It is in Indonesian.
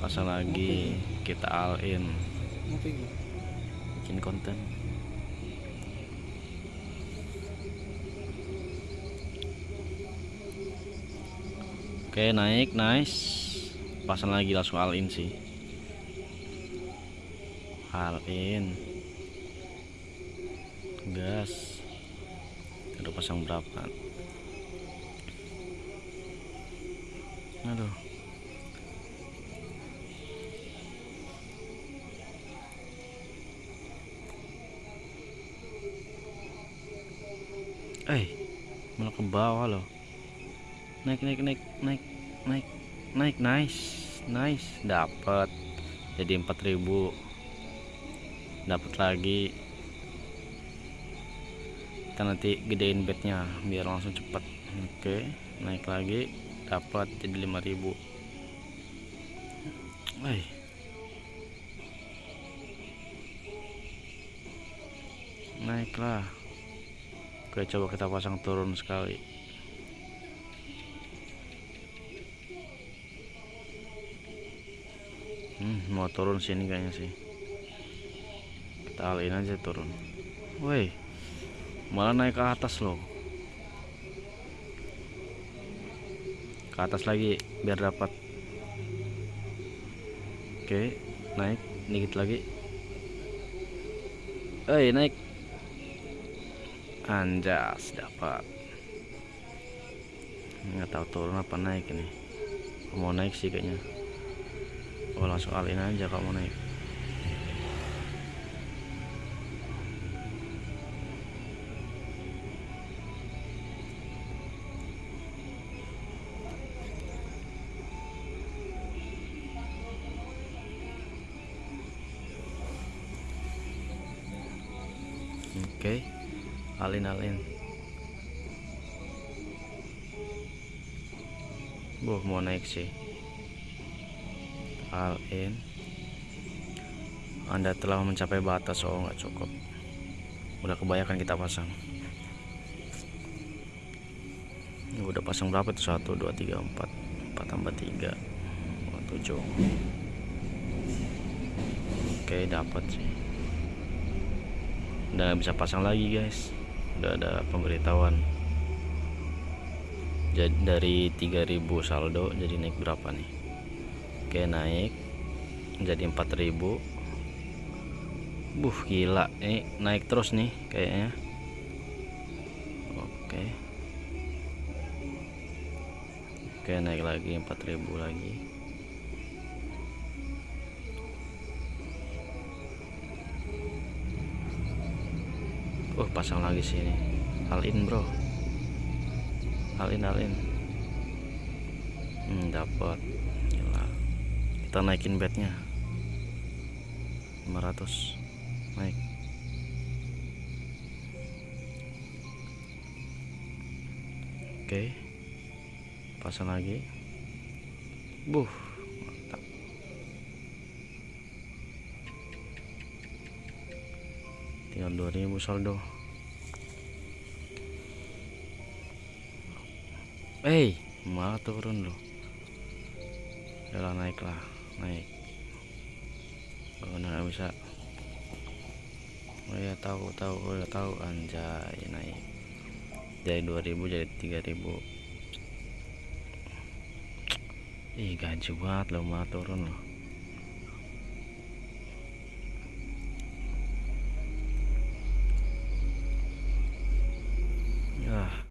pasang lagi kita all in. Bikin konten. Oke naik nice. Pasang lagi langsung all in sih. All in. Gas. Udah pasang berapa? Aduh eh malah ke bawah loh. Naik naik naik naik naik naik nice nice dapat jadi 4000 dapat lagi. Kita nanti gedein bednya biar langsung cepet. Oke naik lagi dapat jadi 5000 eh. Naiklah Oke coba kita pasang turun sekali. Hmm, mau turun sini kayaknya sih. Kita alin aja turun. Woi malah naik ke atas loh. Ke atas lagi biar dapat. Oke naik dikit lagi. Eh naik anjas dapat. Nggak tahu turun apa naik ini. Mau naik sih kayaknya. Oh langsung alin aja kalau mau naik. Oke alin-alin. Boh mau naik sih. Alin. Anda telah mencapai batas oh nggak cukup. Udah kebanyakan kita pasang. Ini udah pasang berapa tuh? 1 2 3 4 4 tambah 3 7 oke dapat sih. Udah bisa pasang lagi guys udah ada pemberitahuan. Jadi dari 3000 saldo jadi naik berapa nih? Oke naik. Jadi 4000 buh gila. Ini naik terus nih kayaknya. Oke. Oke naik lagi 4000 lagi Oh pasang lagi sini. Alin bro. Alin alin Hmm dapat Kita naikin bednya. 500 Naik. Oke. Pasang lagi. Buh tinggal 2000 saldo. Eh malah turun loh. Yalah naik lah naik. Oh nggak bisa. Oh ya tahu tahu oh ya tahu. Anjay naik. Dari 2000 jadi 3000 ih gaji banget loh malah turun loh